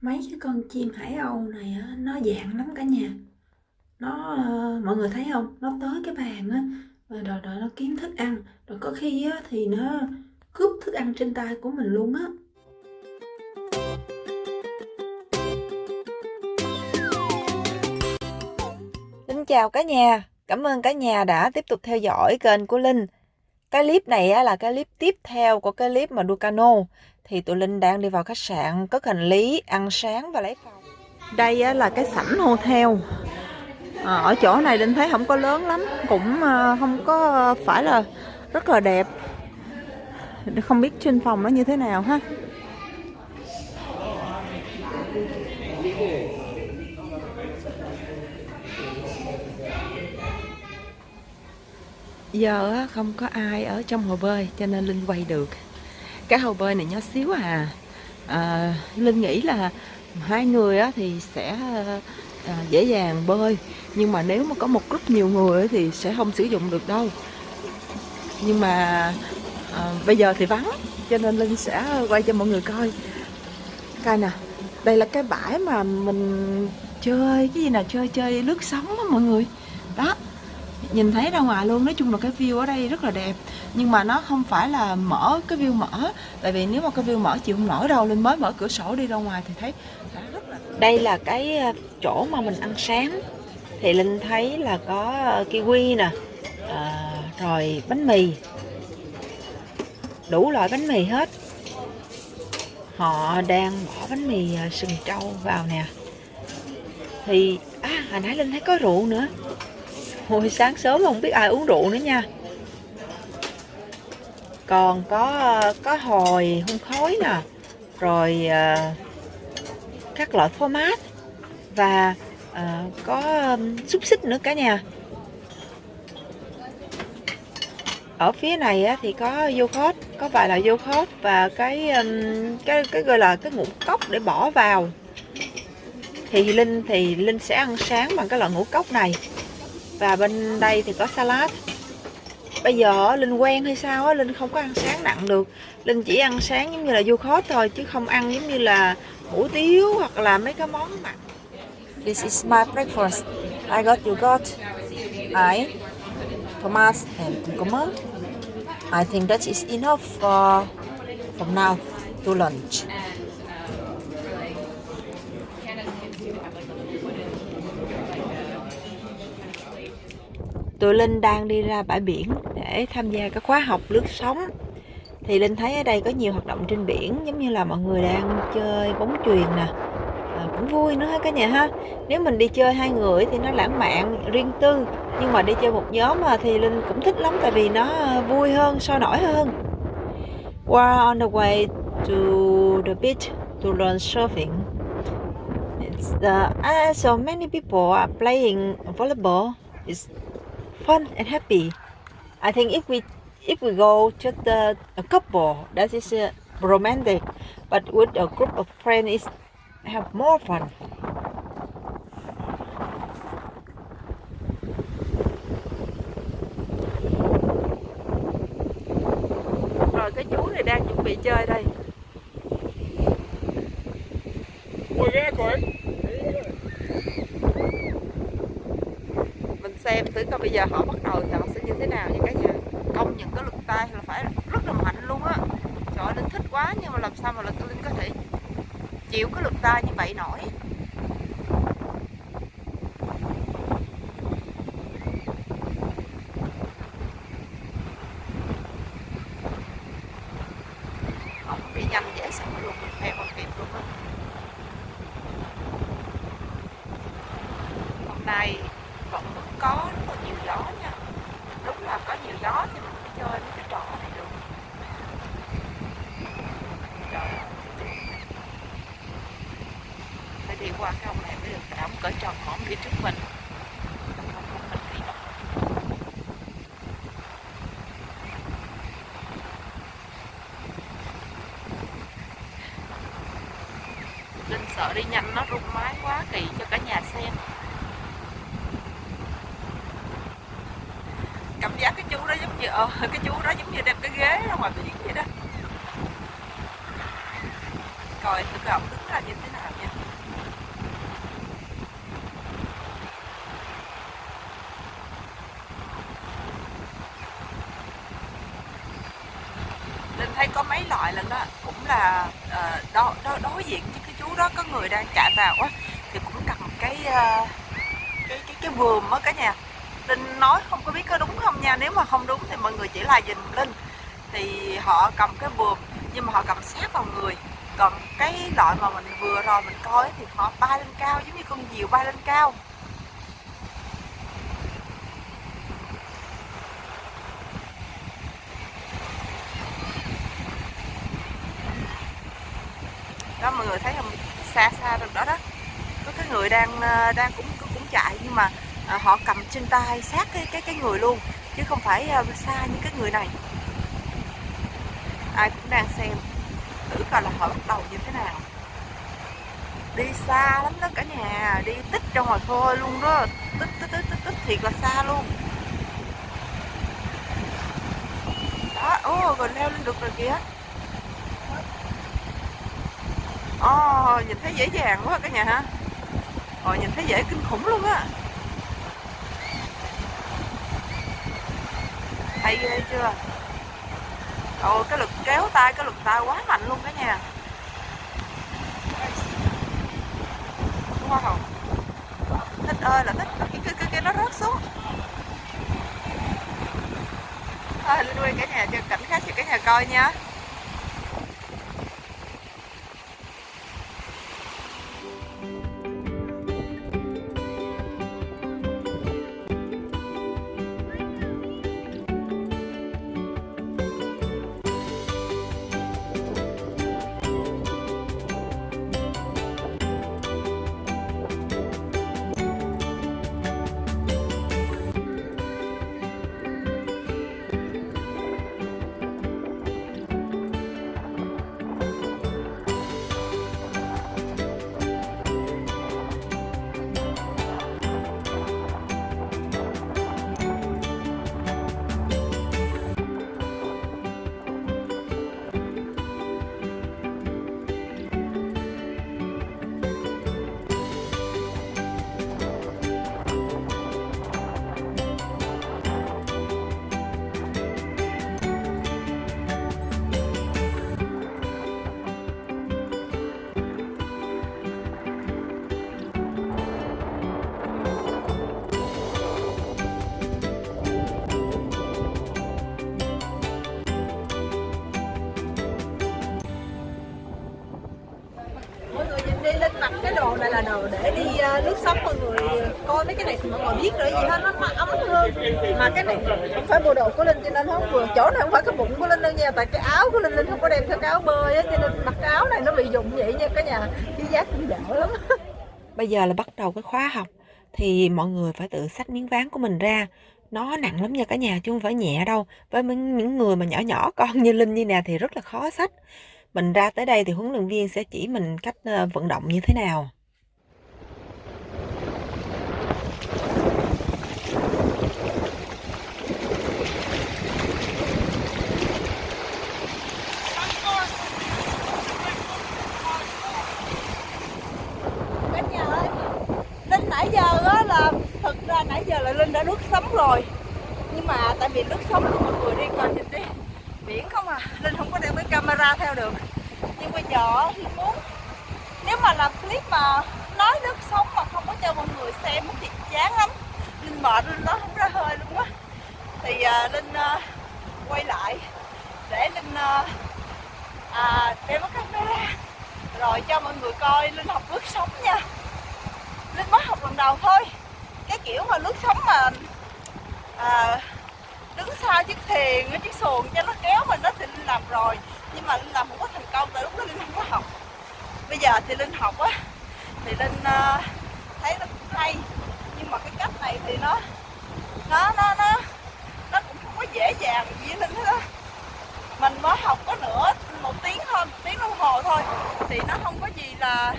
mấy cái con chim hải âu này á, nó dạng lắm cả nhà. Nó ờ, mọi người thấy không? Nó tới cái bàn á rồi rồi, rồi nó kiếm thức ăn. Rồi có khi á, thì nó cướp thức ăn trên tay của mình luôn á. Xin chào cả nhà, cảm ơn cả nhà đã tiếp tục theo dõi kênh của Linh. Cái clip này á, là cái clip tiếp theo của cái clip mà đua cano. Thì tụi Linh đang đi vào khách sạn, cất hành lý, ăn sáng và lấy phòng. Đây á, là cái sảnh hotel. À, ở chỗ này Linh thấy không có lớn lắm, cũng à, không có à, phải là rất là đẹp. Không biết trên phòng nó như thế nào ha. Giờ không có ai ở trong hồ bơi cho nên linh quay được. Cái hồ bơi này nhỏ xíu à, à linh nghĩ là hai người thì sẽ à, dễ dàng bơi. Nhưng mà nếu mà có một group nhiều người thì sẽ không sử dụng được đâu. Nhưng mà à, bây giờ thì vắng cho nên linh sẽ quay cho mọi người coi. Coi nè đây là cái bãi mà mình chơi cái gì nào chơi chơi lướt sóng đó mọi người. Đó nhìn thấy ra ngoài luôn. Nói chung là cái view ở đây rất là đẹp. Nhưng mà nó không phải là mở cái view mở. Tại vì nếu mà cái view mở chịu không nổi đâu linh mới mở cửa sổ đi ra ngoài thì thấy rất là đây là cái ờ, chỗ mà mình ăn sáng. Thì linh thấy là có ờ, kiwi nè à, rồi bánh mì. Đủ loại bánh mì hết. Họ đang bỏ bánh mì sừng trâu vào nè. Thì à hồi nãy linh thấy có rượu nữa. Hồi sáng sớm không biết ai uống rượu nữa nha. Còn có có hồi hun khói nè Rồi uh, các loại format Và uh, có um, xúc xích nữa cả nhà. Ở phía này á, thì có vô khót có vài loại vô khót và cái cái cái gọi là cái ngũ cốc để bỏ vào. Thì linh thì linh sẽ ăn sáng bằng cái loại ngũ cốc này và bên đây thì có salad. Bây giờ linh quen hay sao á, linh không có ăn sáng nặng được. Linh chỉ ăn sáng giống như là du khót thôi, chứ không ăn giống như là hủ tiếu hoặc là mấy cái món mặn this is my breakfast. I got yogurt, I Thomas and cucumber. I think that is enough for, from now to lunch. Tụi Linh đang đi ra bãi biển để tham gia các khóa học lướt sóng. Thì Linh thấy ở đây có nhiều hoạt động trên biển giống như là mọi người đang chơi bóng chuyền nè. À, cũng vui nữa ha cả nhà ha. Nếu mình đi chơi hai người thì nó lãng mạn riêng tư. Nhưng mà đi chơi một nhóm mà thì Linh cũng thích lắm tại vì nó à, vui hơn sôi nổi hơn. We're on the way to the beach to learn surfing. It's the, uh, ah, so many people are playing volleyball. It's fun and happy. I think if we if we go just a, a couple, that is uh, romantic, but with a group of friends, is have more fun. Rồi cái chú này đang chuẩn bị chơi đây. Ôi ghê coi. Xem thử coi bây giờ họ bắt đầu thì họ sẽ như thế nào như cả nhà. Công những cái lực tay là phải rất là mạnh luôn á. Trời ơi, linh thích quá nhưng mà làm sao mà linh có thể chịu cái lực tay như vậy nổi? Qua cái ông này mới được ổng cỡ tròn hõm phía trước mình. Linh sợ đi nhanh nó rung máy quá kỳ cho cả nhà xem. Cảm giác cái chú đó giống như ờ, cái chú đó giống như đem cái ghế ra ngoài biển vậy đó. Coi thử cái ổng đứng ra như thế nào nha Linh thấy có mấy loại lần đó cũng là uh, đo, đo, đối diện với cái chú đó có người đang chạy vào á thì cũng cầm cái uh, cái cái cái vườn á cả nhà. Linh nói không có biết có đúng không nha nếu mà không đúng thì mọi người chỉ là nhìn Linh. Thì họ cầm cái vườn nhưng mà họ cầm sát vào người. Còn cái loại mà mình vừa rồi mình coi thì họ bay lên cao giống như con diều bay lên cao. Người thấy không? Xa xa được đó đó. Có cái người đang ờ, đang cũng cũng chạy nhưng mà ờ, họ cầm trên tay sát cái cái cái người luôn chứ không phải ờ, xa như cái người này. Ai cũng đang xem. Thử coi là họ bắt đầu như thế nào. Đi xa lắm đó cả nhà đi tích trong ngoài khơi luôn đó. Tích tích tích tích, tích thiệt là xa luôn. Đó ô rồi leo lên được rồi kìa ồ oh, nhìn thấy dễ dàng quá cả nhà ha. Rồi nhìn thấy dễ kinh khủng luôn á. Hay ghê chưa? Ồ cái lực kéo tay cái lực tay quá mạnh luôn cả nhà. Wow. Thích ơi là thích. Cái cái cái, cái nó rớt xuống. Thôi Linh quay cả nhà cho cảnh khác cho cả nhà coi nha. Đồ này là đồ để đi uh, lướt sóng mọi người coi mấy cái này thì mọi người biết rồi gì hết nó, nó ấm hơn. Mà cái này không phải bộ đồ của linh cho nên không vừa chỗ này không phải cái bụng của linh đâu nha tại cái áo của linh linh không có đem theo cái áo bơi á cho nên mặc cái áo này nó bị dụng vậy nha cả nhà cái giá cũng dở lắm. Bây giờ là bắt đầu cái khóa học thì mọi người phải tự xách miếng ván của mình ra. Nó nặng lắm nha cả nhà chứ không phải nhẹ đâu. Với những người mà nhỏ nhỏ con như linh như nè thì rất là khó xách mình ra tới đây thì huấn luyện viên sẽ chỉ mình cách ờ, vận động như thế nào? Nãy giờ là thật ra nãy giờ là linh đã lướt sóng rồi. Nhưng mà tại vì lướt sóng thì mọi người đi coi nhìn đi biển không à? Linh không có đem cái camera theo được. Nhưng bây giờ thì muốn. Nếu mà làm clip mà nói nước sống mà không có cho mọi người xem thì chán lắm. Linh mệt linh nói không ra hơi luôn á. Thì uh, linh uh, quay lại để linh uh, à, đem cái camera. Rồi cho mọi người coi linh học nước sống nha. Linh mới học lần đầu thôi. Cái kiểu mà nước sống mà à, đứng sau chiếc thuyền chiếc xuồng cho nó kéo mình đó thì linh làm rồi. Nhưng mà linh làm không có thành công tại lúc đó linh không có học. Bây giờ thì linh học á thì linh uh, thấy nó cũng hay. Nhưng mà cái cách này thì nó nó nó nó nó cũng không có dễ dàng gì linh hết á. Mình mới học có nửa một tiếng thôi một tiếng đồng hồ thôi thì nó không có gì là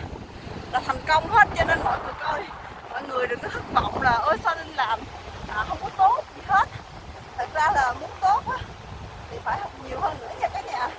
là thành công hết. Cho nên mọi người coi mọi người đừng có thất vọng là ôi sao linh làm? À, không có tốt ra là muốn tốt á thì phải học nhiều hơn nữa nha cả nhà.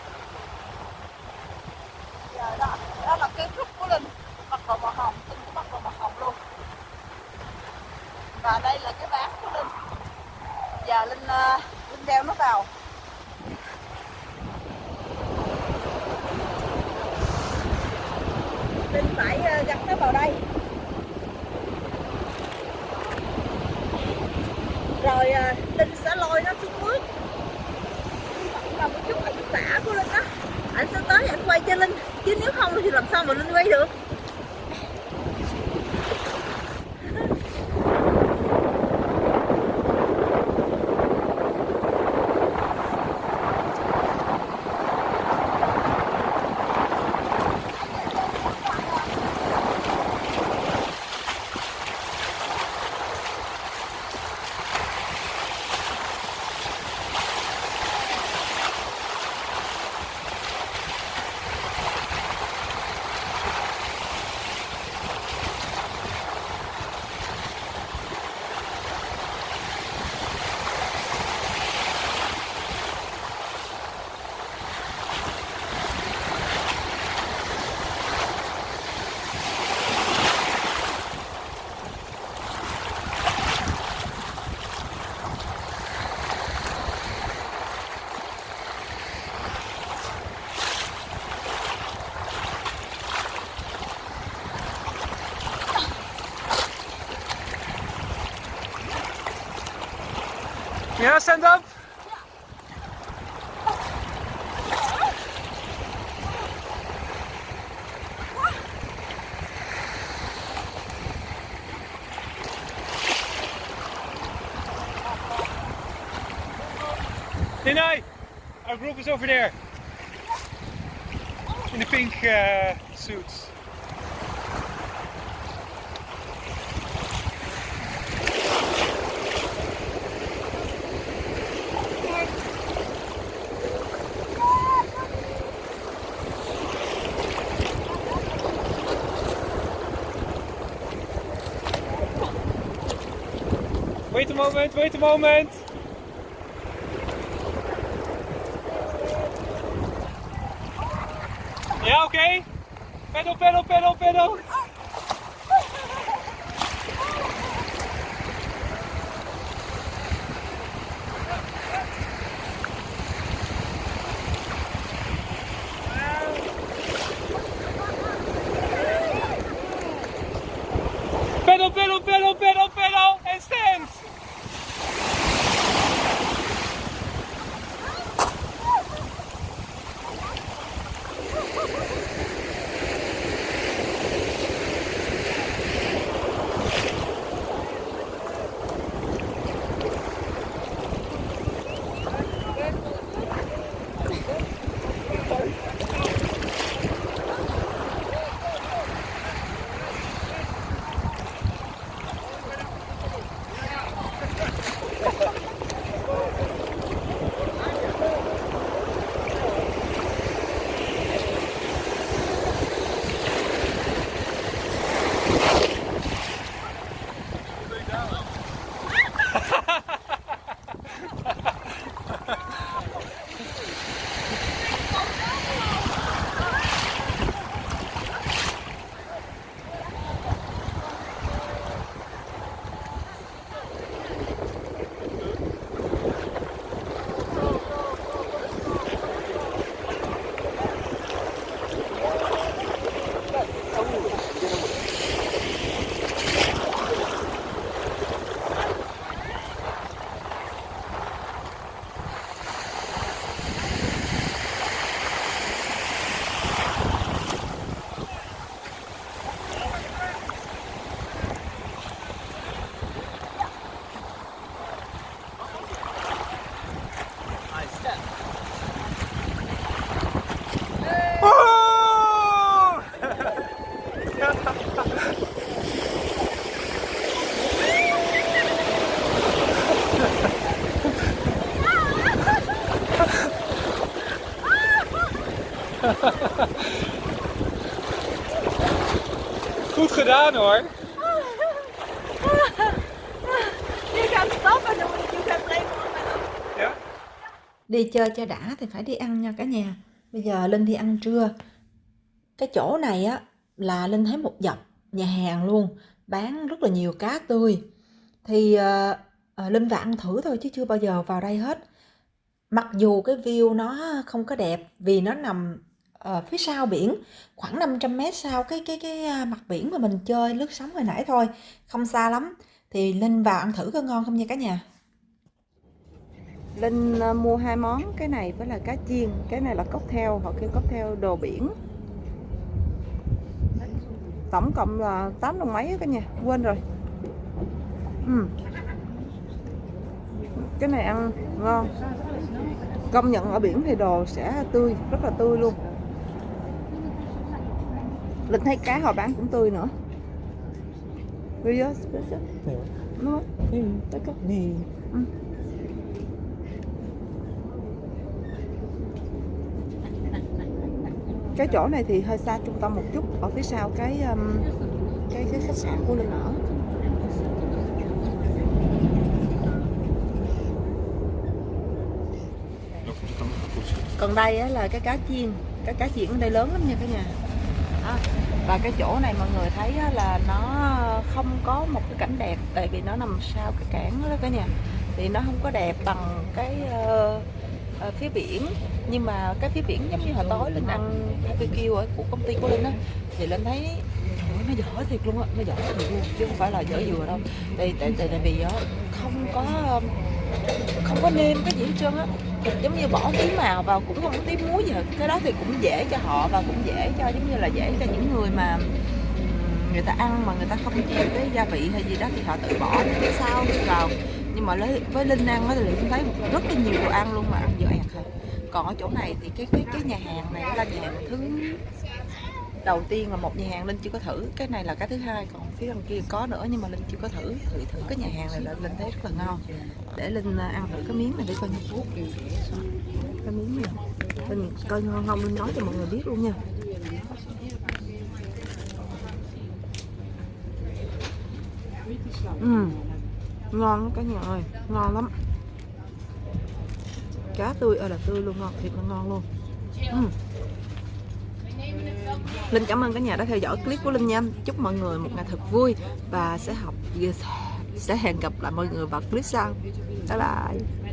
Yeah, stand up. Ninai, our group is over there. In the pink uh, suits. Wait a moment, wait a moment. Yeah, okay. Pedal, pedal, pedal, pedal. Pedal, Hoor. You can stop and you can play Ja? đi chơi cho đã thì phải đi ăn nha cả nhà bây giờ linh đi ăn trưa cái chỗ này á là linh thấy một dọc nhà hàng luôn bán rất là nhiều cá tươi thì ờ, ờ, linh ăn thử thôi chứ chưa bao giờ vào đây hết mặc dù cái view nó không có đẹp vì nó nằm ờ, phía sau biển khoảng 500 mét sau cái cái cái à, mặt biển mà mình chơi lướt sóng hồi nãy thôi không xa lắm. Thì Linh vào ăn thử có ngon không nha cả nhà. Linh à, mua hai món cái này với là cá chiên cái này là cocktail họ kêu cocktail đồ biển. Tổng cộng là 8 đồng mấy cả nhà quên rồi. Ừ. cái này ăn ngon. Công nhận ở biển thì đồ sẽ tươi rất là tươi luôn. Linh thấy cá họ bán cũng tươi nữa. Nó. Tất cả cái. Chỗ này thì hơi xa trung tâm một chút. Ở phía sau cái um, cái cái khách sạn của linh ở. Còn đây á, là cái cá chiên. Cái cá chiên ở đây lớn lắm nha cả nhà và cái chỗ này mọi người thấy là nó không có một cái cảnh đẹp tại vì nó nằm sau cái cảng đó cả nhà. Thì nó không có đẹp bằng cái uh, uh, phía biển. Nhưng mà cái phía biển giống như hồi tối linh ăn BBQ ở của công ty của linh á thì linh thấy trời nó dở thiệt luôn á nó dở thiệt luôn chứ không phải là dở dừa đâu. Tại tại tại, tại vì á không có không có nêm cái gì hết trơn á. Giống như bỏ tí màu vào cũng không có tí muối gì hết. Cái đó thì cũng dễ cho họ và cũng dễ cho, giống như là dễ cho những người mà người ta ăn mà người ta không chịu cái gia vị hay gì đó thì họ tự bỏ cái sau vào. Nhưng mà lấy, với linh ăn thì linh thấy rất là nhiều đồ ăn luôn mà ăn dở ẹt thôi còn ở chỗ này thì cái cái cái nhà hàng này là nhà hàng thứ đầu tiên là một nhà hàng linh chưa có thử. Cái này là cái thứ hai còn phía đằng kia có nữa, nhưng mà linh chưa có thử. Thử thử cái nhà hàng này là linh thấy rất là ngon. Để linh à, ăn thử cái miếng này để coi như. Cái miếng này. Linh coi ngon không linh nói cho mọi người biết luôn nha. Ừ ngon lắm cả nhà ơi, ngon lắm. Cá tươi ơi là tươi luôn, ngon, thiệt là ngon luôn. Ừ. Linh cảm ơn cả nhà đã theo dõi clip của Linh nha. Chúc mọi người một ngày thật vui Và sẽ học, sẽ hẹn gặp lại mọi người vào clip sau. Bye bye.